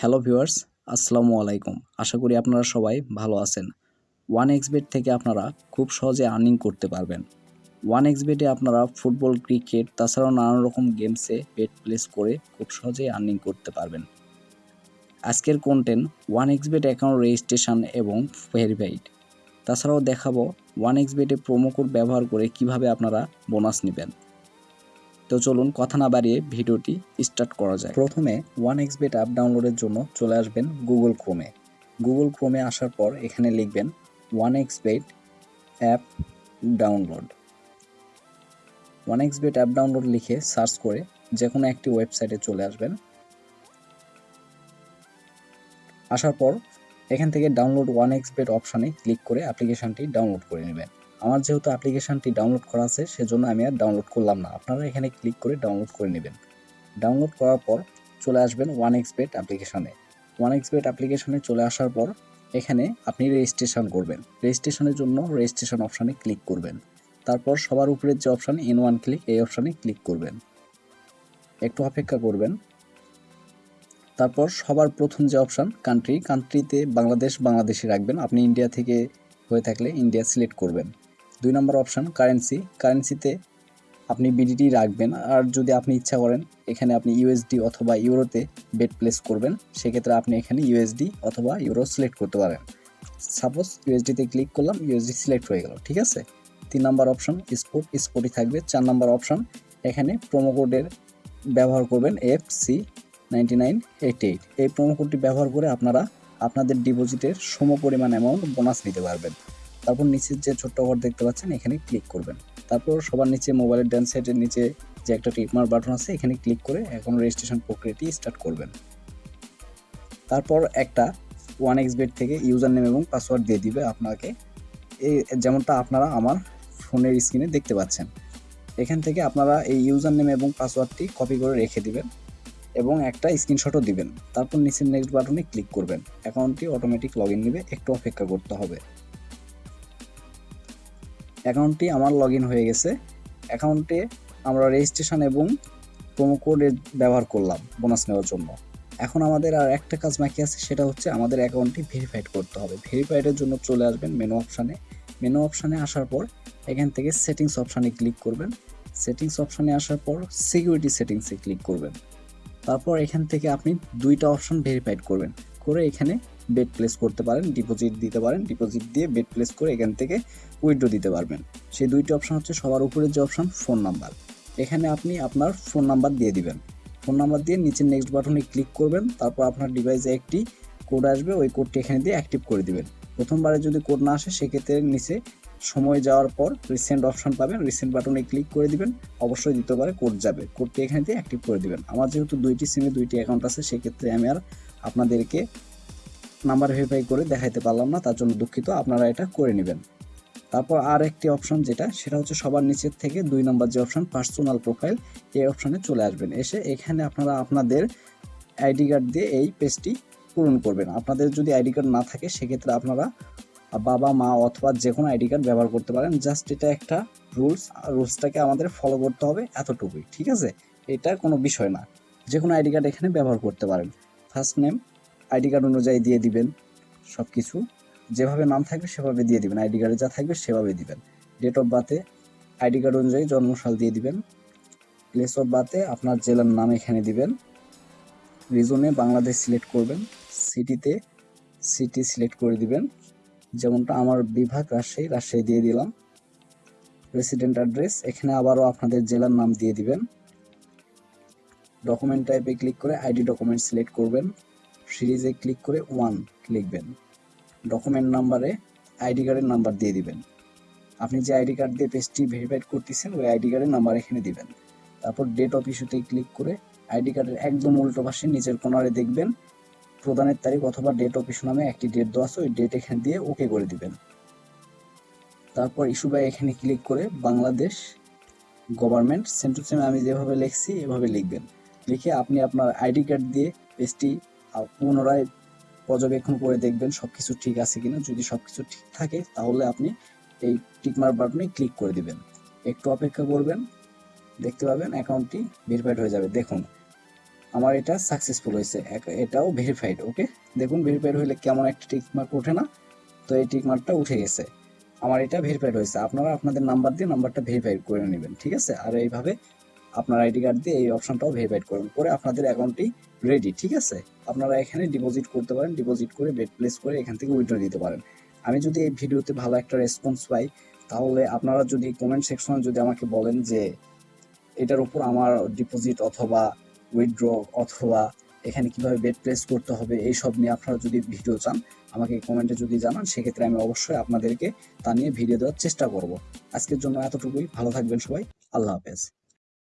Hello viewers, আসসালামু আলাইকুম। আশা করি আপনারা সবাই ভালো আছেন। ওয়ান এক্সবেট থেকে আপনারা খুব সহজে আর্নিং করতে পারবেন। ওয়ান এক্সবেটে আপনারা ফুটবল, ক্রিকেট, তাছাড়াও নানান রকম গেমসে বেট প্লেস করে খুব সহজেই আর্নিং করতে পারবেন। আজকের content one Xbet account registration এবং ভেরিফাইড তাছাড়াও দেখাবো ওয়ান এক্সবেটে প্রোমো কোড ব্যবহার করে কীভাবে আপনারা বোনাস নেবেন। তো চলুন কথা না বাড়িয়ে ভিডিওটি স্টার্ট করা যায় প্রথমে ওয়ান এক্সবেট অ্যাপ ডাউনলোডের জন্য চলে আসবেন গুগল ক্রোমে গুগল ক্রোমে আসার পর এখানে লিখবেন one Xbet app download one Xbet app download লিখে সার্চ করে যে কোনো একটি ওয়েবসাইটে চলে আসবেন। আসার পর এখান থেকে ডাউনলোড ওয়ান এক্সবেট অপশানে ক্লিক করে অ্যাপ্লিকেশানটি ডাউনলোড করে নেবেন। আমার যেহেতু অ্যাপ্লিকেশানটি ডাউনলোড করা আছে, সেজন্য আমি আর ডাউনলোড করলাম না। আপনারা এখানে ক্লিক করে ডাউনলোড করে নেবেন। ডাউনলোড করার পর চলে আসবেন ওয়ান এক্সবেট অ্যাপ্লিকেশানে ওয়ান এক্সবেট অ্যাপ্লিকেশানে চলে আসার পর এখানে আপনি রেজিস্ট্রেশন করবেন। রেজিস্ট্রেশনের জন্য রেজিস্ট্রেশন অপশানে ক্লিক করবেন। তারপর সবার উপরের যে অপশান ইন ওয়ান ক্লিক এই অপশানে ক্লিক করবেন। একটু অপেক্ষা করবেন। তারপর সবার প্রথম যে অপশান কান্ট্রি কান্ট্রিতে বাংলাদেশ, বাংলাদেশে রাখবেন। আপনি ইন্ডিয়া থেকে হয়ে থাকলে ইন্ডিয়া সিলেক্ট করবেন। দুই নম্বর অপশান কারেন্সি কারেন্সিতে আপনি বিডিটি রাখবেন আর যদি আপনি ইচ্ছা করেন, এখানে আপনি ইউএসডি অথবা ইউরোতে বেড প্লেস করবেন। সেক্ষেত্রে আপনি এখানে ইউএসডি অথবা ইউরো সিলেক্ট করতে পারেন। সাপোজ ইউএসডিতে ক্লিক করলাম ইউএসডি সিলেক্ট হয়ে গেল, ঠিক আছে? তিন নম্বর অপশান স্পোর্ট স্পোর্টই থাকবে। চার নম্বর অপশান এখানে প্রোমো কোডের ব্যবহার করবেন F C ninety nine eight eight এই প্রোমো কোডটি ব্যবহার করে আপনারা আপনাদের ডিপোজিটের সম পরিমাণ অ্যামাউন্ট বোনাস নিতে পারবেন। তারপর নিচের যে ছোট্ট ঘর দেখতে পাচ্ছেন, এখানে ক্লিক করবেন। তারপর সবার নিচে মোবাইলের ডান সাইডের নিচে যে একটা টিকমার বাটন আছে, এখানে ক্লিক করে এখন রেজিস্ট্রেশন প্রক্রিয়াটি স্টার্ট করবেন। তারপর একটা ওয়ান এক্স বেড থেকে ইউজার নেম এবং পাসওয়ার্ড দিয়ে দিবে আপনাকে। এই যেমনটা আপনারা আমার ফোনের স্ক্রিনে দেখতে পাচ্ছেন। এখান থেকে আপনারা এই ইউজার নেম এবং পাসওয়ার্ডটি কপি করে রেখে দিবেন এবং একটা স্ক্রিনশটও দিবেন। তারপর নিচের নেক্সট বাটনে ক্লিক করবেন। অ্যাকাউন্টটি অটোমেটিক লগ ইন নেবে, একটু অপেক্ষা করতে হবে। অ্যাকাউন্টটি আমার লগ হয়ে গেছে। অ্যাকাউন্টে আমরা রেজিস্ট্রেশন এবং প্রোমো কোড ব্যবহার করলাম বোনাস নেওয়ার জন্য। এখন আমাদের আর একটা কাজ বাকি আছে, সেটা হচ্ছে আমাদের অ্যাকাউন্টটি ভেরিফাইড করতে হবে। ভেরিফাইডের জন্য চলে আসবেন মেনু অপশানে মেনু অপশানে আসার পর এখান থেকে সেটিংস অপশানে ক্লিক করবেন। সেটিংস অপশানে আসার পর সিকিউরিটি সেটিংসে ক্লিক করবেন। তারপর এখান থেকে আপনি দুইটা অপশন ভেরিফাইড করবেন। করে এখানে বেড প্লেস করতে পারেন ডিপোজিট দিতে পারেন ডিপোজিট দিয়ে বেড প্লেস করে এখান থেকে উইথড্র দিতে পারবেন। সেই দুইটি অপশান হচ্ছে সবার উপরের যে অপশান ফোন নাম্বার এখানে আপনি আপনার ফোন নাম্বার দিয়ে দিবেন। ফোন নাম্বার দিয়ে নিচের নেক্সট বাটনে ক্লিক করবেন, তারপর আপনার ডিভাইসে একটি কোড আসবে, ওই কোডটি এখানে দিয়ে অ্যাক্টিভ করে দিবেন। প্রথমবারে যদি কোড না আসে, সেক্ষেত্রে নিচে সময় যাওয়ার পর রিসেন্ট অপশন পাবেন রিসেন্ট বাটনে ক্লিক করে দিবেন, অবশ্যই দ্বিতীয়বারে কোড যাবে। কোডটি এখানে দিয়ে অ্যাক্টিভ করে দিবেন। আমার যেহেতু দুইটি সিমে দুইটি অ্যাকাউন্ট আছে, সেক্ষেত্রে আমি আর আপনাদেরকে নাম্বার ভেরিফাই করে দেখাইতে পারলাম না, তার জন্য দুঃখিত, আপনারা এটা করে নেবেন। তারপর আর একটি অপশন যেটা, সেটা হচ্ছে সবার নিচের থেকে দুই নম্বর যে অপশন পার্সোনাল প্রোফাইল এই অপশনে চলে আসবেন। এসে এখানে আপনারা আপনাদের আইডি কার্ড দিয়ে এই পেজটি পূরণ করবেন। আপনাদের যদি আইডি কার্ড না থাকে, সেক্ষেত্রে আপনারা বাবা, মা অথবা যে কোনো আইডি কার্ড ব্যবহার করতে পারেন। জাস্ট এটা একটা রুলস রুলসটাকে আমাদের ফলো করতে হবে এতটুকুই, ঠিক আছে? এটা কোনো বিষয় না। যে কোনো আইডি কার্ড এখানে ব্যবহার করতে পারেন। ফার্স্ট নেম আইডি কার্ড অনুযায়ী দিয়ে দিবেন সব কিছু যেভাবে নাম থাকবে সেভাবে দিয়ে দিবেন। আইডি কার্ডে যা থাকবে সেভাবে দিবেন। ডেট অফ বার্থে আইডি কার্ড অনুযায়ী জন্মসাল দিয়ে দিবেন। প্লেস অফ বার্থে আপনার জেলার নাম এখানে দিবেন। রিজনে বাংলাদেশ সিলেক্ট করবেন। সিটিতে সিটি সিলেক্ট করে দিবেন। যেমনটা আমার বিভাগ রাজশাহী রাজশাহী দিয়ে দিলাম। রেসিডেন্ট অ্যাড্রেস এখানে আবারও আপনাদের জেলার নাম দিয়ে দিবেন। ডকুমেন্ট টাইপে ক্লিক করে আইডি ডকুমেন্ট সিলেক্ট করবেন। সিরিজে ক্লিক করে ওয়ান লিখবেন। ডকুমেন্ট নাম্বারে আইডি কার্ডের নাম্বার দিয়ে দিবেন। আপনি যে আইডি কার্ড দিয়ে পেজটি ভেরিফাইড করতেছেন, ওই আইডি কার্ডের নাম্বার এখানে দিবেন। তারপর ডেট অফ ইস্যুতে ক্লিক করে আইডি কার্ডের একদম উল্টো পাশে নিচের কোনারে দেখবেন, প্রদানের তারিখ অথবা ডেট অফ ইস্যু নামে একটি ডেট দেওয়া আছে, ওই ডেট এখানে দিয়ে ওকে করে দিবেন। তারপর ইস্যু বাই এখানে ক্লিক করে বাংলাদেশ গভর্নমেন্ট টু সেম আমি যেভাবে লিখছি, এভাবে লিখবেন। লিখে আপনি আপনার আইডি কার্ড দিয়ে পেজটি পুনরায় পর্যবেক্ষণ করে দেখবেন সব কিছু ঠিক আছে কিনা। যদি সব কিছু ঠিক থাকে, তাহলে আপনি এই টিকমার বাটনে ক্লিক করে দিবেন। একটু অপেক্ষা করবেন, দেখতে পাবেন অ্যাকাউন্টটি ভেরিফাইড হয়ে যাবে। দেখুন, আমার এটা সাকসেসফুল হয়েছে। এটাও ভেরিফাইড, ওকে? দেখুন, ভেরিফাইড হলে কেমন একটা টিক মার্ক ওঠে না? তো এই টিক মার্কটা উঠে গেছে। আমার এটা ভেরিফাইড হয়েছে। আপনারা আপনাদের নাম্বার দিয়ে নাম্বারটা ভেরিফাইড করে নেবেন, ঠিক আছে? আর এইভাবে আপনার আইডি কার্ড দিয়ে এই অপশনটাও ভেরিফাইড করবেন করে আপনাদের অ্যাকাউন্টটি রেডি ঠিক আছে? আপনারা এখানে ডিপোজিট করতে পারেন ডিপোজিট করে বেড প্লেস করে এখান থেকে উইড্রো দিতে পারেন। আমি যদি এই ভিডিওতে ভালো একটা রেসপন্স পাই, তাহলে আপনারা যদি কমেন্ট সেকশনে যদি আমাকে বলেন যে এটার উপর আমার ডিপোজিট অথবা উইথড্র অথবা এখানে কীভাবে বেড প্লেস করতে হবে, এই সব নিয়ে আপনারা যদি ভিডিও চান, আমাকে কমেন্টে যদি জানান, সেক্ষেত্রে আমি অবশ্যই আপনাদেরকে তা নিয়ে ভিডিও দেওয়ার চেষ্টা করব। আজকের জন্য এতটুকুই। ভালো থাকবেন সবাই। আল্লাহ হাফেজ।